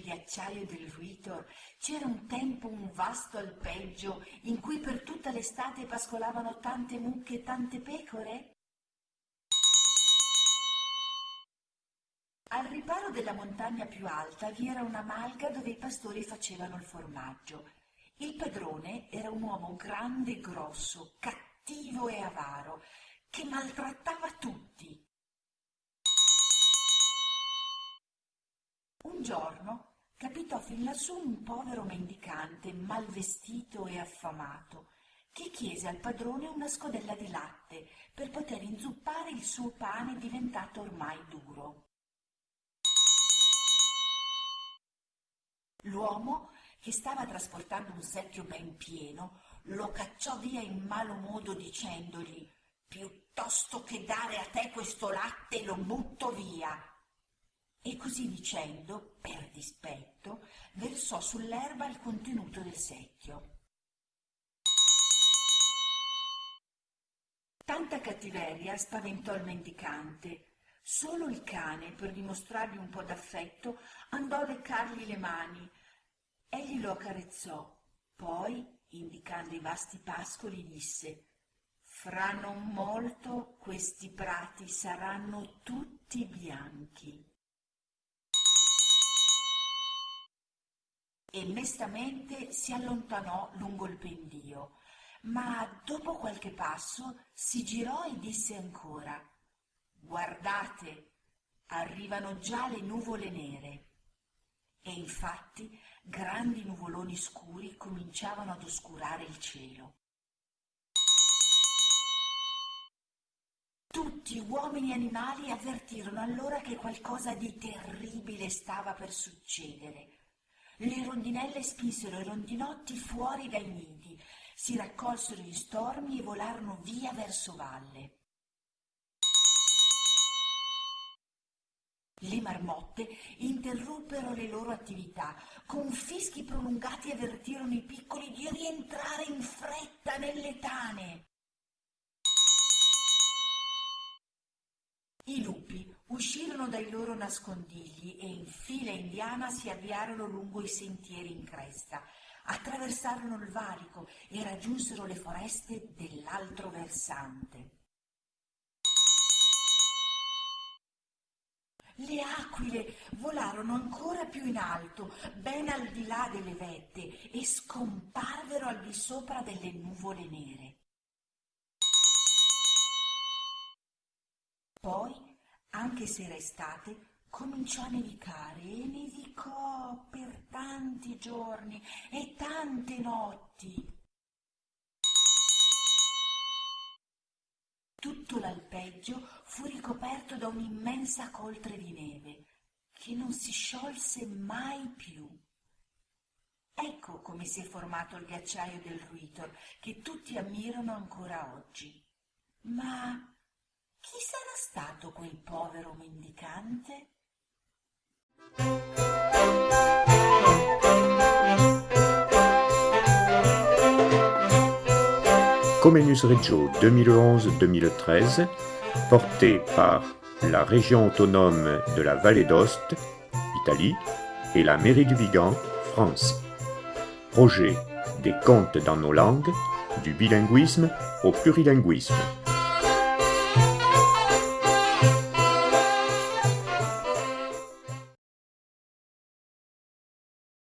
ghiacciaio del Ruitor c'era un tempo un vasto alpeggio in cui per tutta l'estate pascolavano tante mucche e tante pecore? Al riparo della montagna più alta vi era una malga dove i pastori facevano il formaggio. Il padrone era un uomo grande e grosso, cattivo e avaro, che maltrattava tutti. Un giorno capitò fin lassù un povero mendicante mal vestito e affamato che chiese al padrone una scodella di latte per poter inzuppare il suo pane diventato ormai duro. L'uomo, che stava trasportando un secchio ben pieno, lo cacciò via in malo modo dicendogli piuttosto che dare a te questo latte lo butto via. E così dicendo, per dispetto, versò sull'erba il contenuto del secchio. Tanta cattiveria spaventò il mendicante. Solo il cane, per dimostrargli un po' d'affetto, andò a leccargli le mani. Egli lo accarezzò, poi, indicando i vasti pascoli, disse fra non molto questi prati saranno tutti bianchi. E mestamente si allontanò lungo il pendio, ma dopo qualche passo si girò e disse ancora Guardate, arrivano già le nuvole nere. E infatti grandi nuvoloni scuri cominciavano ad oscurare il cielo. Tutti, uomini e animali, avvertirono allora che qualcosa di terribile stava per succedere. Le rondinelle spinsero i rondinotti fuori dai nidi, si raccolsero in stormi e volarono via verso valle. Le marmotte interruppero le loro attività, con fischi prolungati avvertirono i piccoli di rientrare in fretta nelle tane. I lupi uscirono dai loro nascondigli e in fila indiana si avviarono lungo i sentieri in cresta, attraversarono il valico e raggiunsero le foreste dell'altro versante. Le aquile volarono ancora più in alto, ben al di là delle vette, e scomparvero al di sopra delle nuvole nere. Poi, anche se era estate, cominciò a nevicare e nevicò per tanti giorni e tante notti. Tutto l'alpeggio fu ricoperto da un'immensa coltre di neve che non si sciolse mai più. Ecco come si è formato il ghiacciaio del Ruitor, che tutti ammirano ancora oggi. Ma chi sarà stato quel povero mendicante? Comenius Reggio 2011-2013, porté par la région autonome de la Vallée d'Ost, Italie, et la mairie du Vigan, France. Projet des contes dans nos langues, du bilinguisme au plurilinguisme.